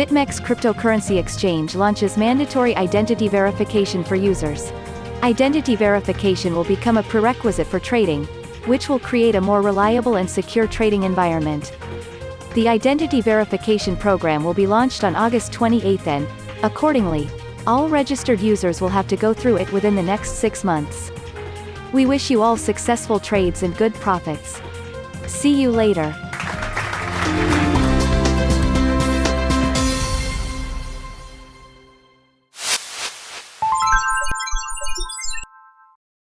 BitMEX cryptocurrency exchange launches mandatory identity verification for users. Identity verification will become a prerequisite for trading, which will create a more reliable and secure trading environment. The identity verification program will be launched on August 28 and, accordingly, all registered users will have to go through it within the next six months. We wish you all successful trades and good profits. See you later.